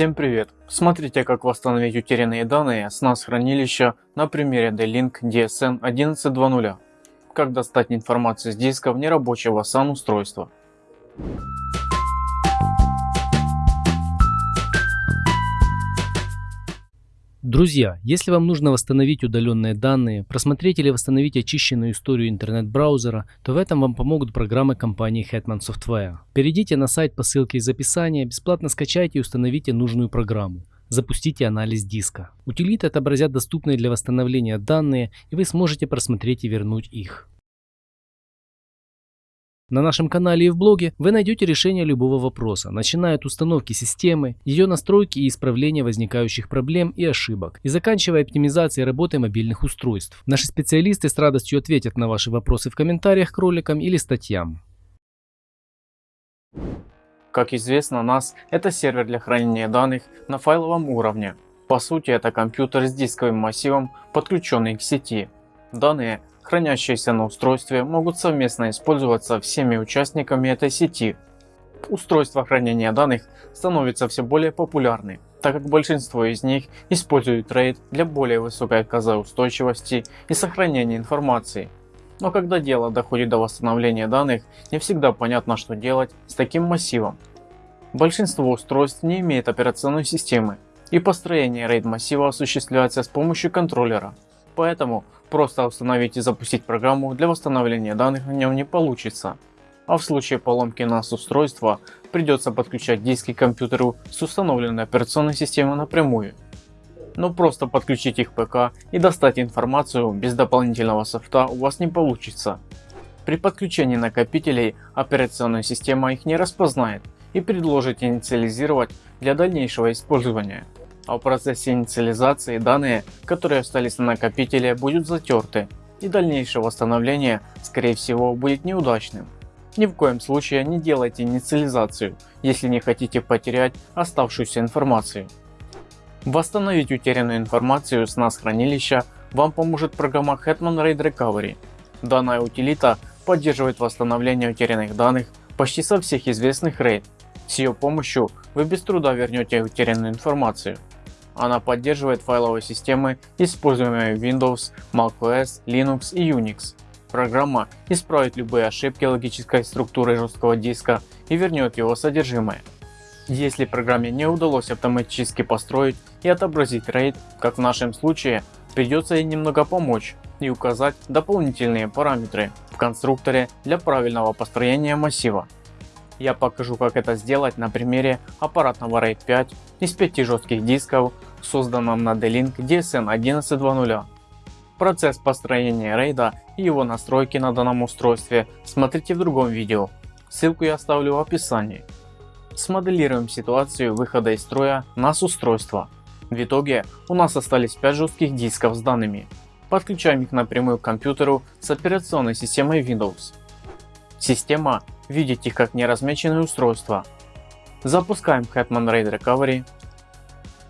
Всем привет! Смотрите как восстановить утерянные данные с NAS хранилища на примере D-Link DSN 11.2.0. Как достать информацию с диска в нерабочего SAN устройства. Друзья, если вам нужно восстановить удаленные данные, просмотреть или восстановить очищенную историю интернет-браузера, то в этом вам помогут программы компании Hetman Software. Перейдите на сайт по ссылке из описания, бесплатно скачайте и установите нужную программу. Запустите анализ диска. Утилиты отобразят доступные для восстановления данные и вы сможете просмотреть и вернуть их. На нашем канале и в блоге вы найдете решение любого вопроса, начиная от установки системы, ее настройки и исправления возникающих проблем и ошибок, и заканчивая оптимизацией работы мобильных устройств. Наши специалисты с радостью ответят на ваши вопросы в комментариях к роликам или статьям. Как известно, NAS это сервер для хранения данных на файловом уровне. По сути это компьютер с дисковым массивом, подключенный к сети. Данные хранящиеся на устройстве, могут совместно использоваться всеми участниками этой сети. Устройства хранения данных становятся все более популярны, так как большинство из них используют RAID для более высокой отказоустойчивости и сохранения информации. Но когда дело доходит до восстановления данных, не всегда понятно что делать с таким массивом. Большинство устройств не имеет операционной системы, и построение RAID массива осуществляется с помощью контроллера. Поэтому просто установить и запустить программу для восстановления данных на нем не получится. А в случае поломки NAS устройства придется подключать диски к компьютеру с установленной операционной системой напрямую. Но просто подключить их ПК и достать информацию без дополнительного софта у вас не получится. При подключении накопителей операционная система их не распознает и предложит инициализировать для дальнейшего использования а в процессе инициализации данные, которые остались на накопителе, будут затерты и дальнейшее восстановление скорее всего будет неудачным. Ни в коем случае не делайте инициализацию, если не хотите потерять оставшуюся информацию. Восстановить утерянную информацию с NAS хранилища вам поможет программа Hetman RAID Recovery. Данная утилита поддерживает восстановление утерянных данных почти со всех известных RAID. С ее помощью вы без труда вернете утерянную информацию. Она поддерживает файловые системы, используемые Windows, macOS, Linux и Unix. Программа исправит любые ошибки логической структуры жесткого диска и вернет его содержимое. Если программе не удалось автоматически построить и отобразить RAID, как в нашем случае, придется ей немного помочь и указать дополнительные параметры в конструкторе для правильного построения массива. Я покажу как это сделать на примере аппаратного RAID 5 из 5 жестких дисков, созданном на D-Link DSN 11.2.0. Процесс построения RAID и его настройки на данном устройстве смотрите в другом видео, ссылку я оставлю в описании. Смоделируем ситуацию выхода из строя NAS устройства. В итоге у нас остались 5 жестких дисков с данными. Подключаем их напрямую к компьютеру с операционной системой Windows. Система видит их как неразмеченные устройства. Запускаем Hetman RAID Recovery.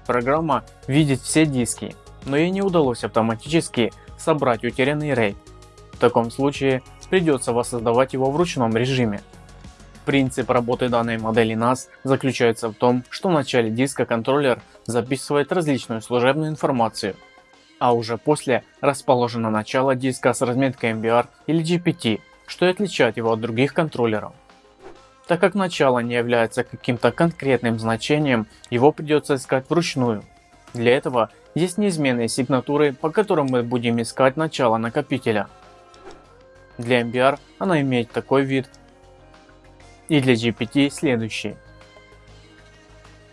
Программа видит все диски, но ей не удалось автоматически собрать утерянный RAID. В таком случае придется воссоздавать его в ручном режиме. Принцип работы данной модели NAS заключается в том, что в начале диска контроллер записывает различную служебную информацию, а уже после расположено начало диска с разметкой MBR или GPT что и отличает его от других контроллеров. Так как начало не является каким-то конкретным значением, его придется искать вручную. Для этого есть неизменные сигнатуры, по которым мы будем искать начало накопителя. Для MBR она имеет такой вид и для GPT следующий.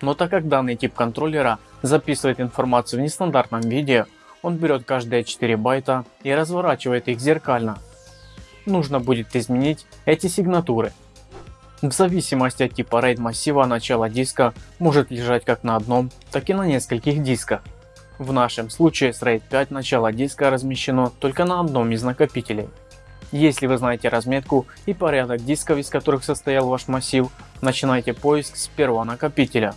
Но так как данный тип контроллера записывает информацию в нестандартном виде, он берет каждые 4 байта и разворачивает их зеркально нужно будет изменить эти сигнатуры. В зависимости от типа RAID массива начало диска может лежать как на одном, так и на нескольких дисках. В нашем случае с RAID 5 начало диска размещено только на одном из накопителей. Если вы знаете разметку и порядок дисков, из которых состоял ваш массив, начинайте поиск с первого накопителя.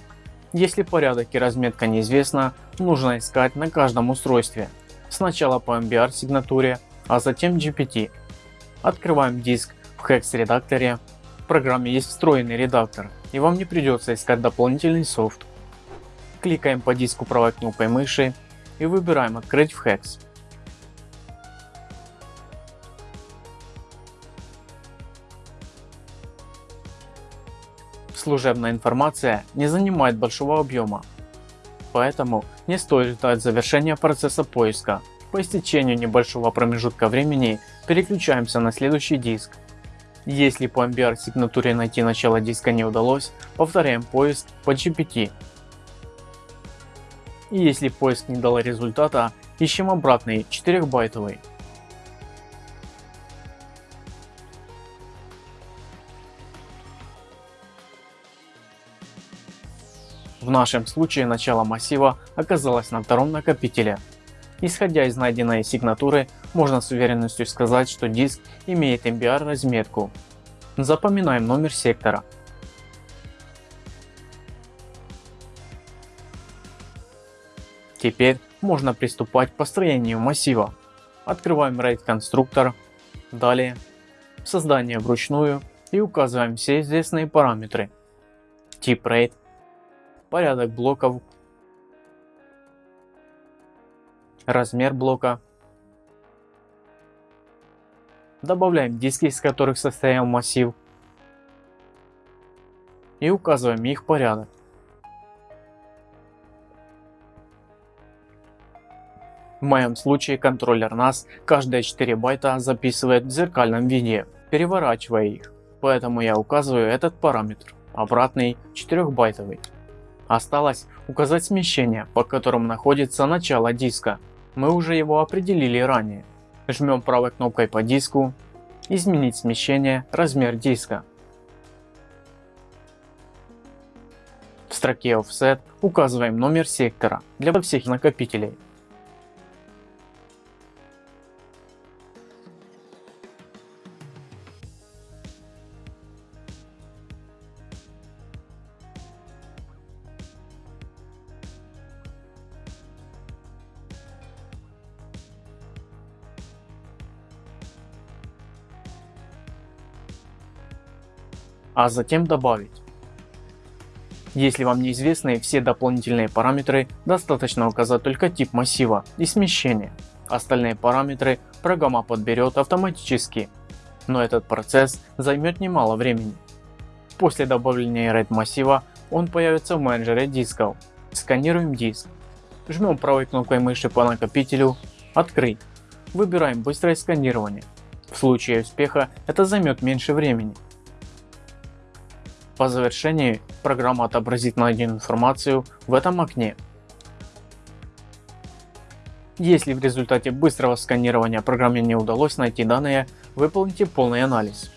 Если порядок и разметка неизвестна, нужно искать на каждом устройстве. Сначала по MBR сигнатуре, а затем GPT. Открываем диск в Hex редакторе. В программе есть встроенный редактор и вам не придется искать дополнительный софт. Кликаем по диску правой кнопкой мыши и выбираем открыть в Hex. Служебная информация не занимает большого объема, поэтому не стоит ждать завершения процесса поиска. По истечению небольшого промежутка времени переключаемся на следующий диск. Если по MBR сигнатуре найти начало диска не удалось, повторяем поиск по GPT. И если поиск не дал результата, ищем обратный 4 байтовый. В нашем случае начало массива оказалось на втором накопителе. Исходя из найденной сигнатуры, можно с уверенностью сказать, что диск имеет MBR разметку. Запоминаем номер сектора. Теперь можно приступать к построению массива. Открываем RAID конструктор, далее создание вручную и указываем все известные параметры. Тип RAID, порядок блоков, размер блока. Добавляем диски, из которых состоял массив и указываем их порядок. В моем случае контроллер NAS каждые 4 байта записывает в зеркальном виде, переворачивая их, поэтому я указываю этот параметр, обратный 4 байтовый. Осталось указать смещение, по которому находится начало диска. Мы уже его определили ранее. Жмем правой кнопкой по диску, изменить смещение, размер диска. В строке Offset указываем номер сектора для всех накопителей. А затем добавить. Если вам неизвестны все дополнительные параметры, достаточно указать только тип массива и смещение. Остальные параметры программа подберет автоматически, но этот процесс займет немало времени. После добавления RAID массива он появится в менеджере дисков. Сканируем диск. Жмем правой кнопкой мыши по накопителю «Открыть». Выбираем быстрое сканирование. В случае успеха это займет меньше времени. По завершении программа отобразит найденную информацию в этом окне. Если в результате быстрого сканирования программе не удалось найти данные, выполните полный анализ.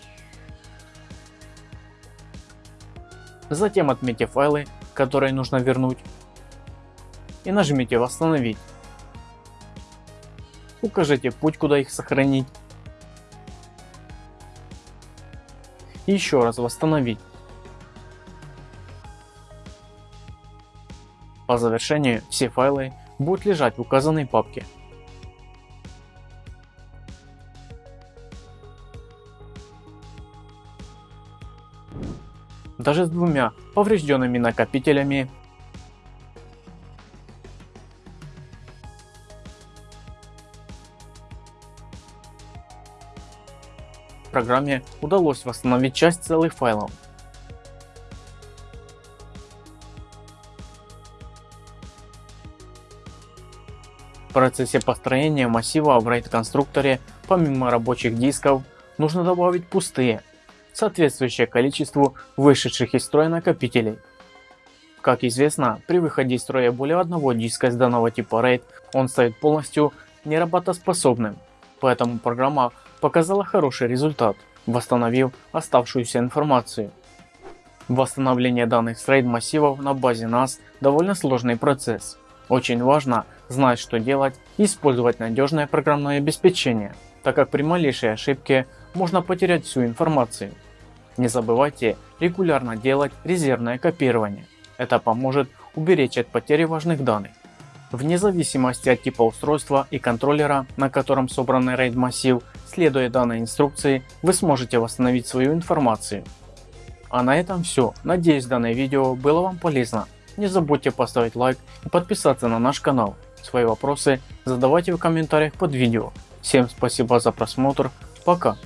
Затем отметьте файлы, которые нужно вернуть и нажмите восстановить. Укажите путь куда их сохранить еще раз восстановить. По завершении все файлы будут лежать в указанной папке. Даже с двумя поврежденными накопителями программе удалось восстановить часть целых файлов. Процессе построения массива в RAID конструкторе помимо рабочих дисков нужно добавить пустые, соответствующее количеству вышедших из строя накопителей. Как известно, при выходе из строя более одного диска из данного типа RAID он станет полностью неработоспособным, поэтому программа показала хороший результат, восстановив оставшуюся информацию. Восстановление данных с RAID массивов на базе NAS довольно сложный процесс. Очень важно знать что делать использовать надежное программное обеспечение, так как при малейшей ошибке можно потерять всю информацию. Не забывайте регулярно делать резервное копирование. Это поможет уберечь от потери важных данных. Вне зависимости от типа устройства и контроллера, на котором собран RAID массив, следуя данной инструкции, вы сможете восстановить свою информацию. А на этом все. Надеюсь данное видео было вам полезно. Не забудьте поставить лайк и подписаться на наш канал. Свои вопросы задавайте в комментариях под видео. Всем спасибо за просмотр. Пока.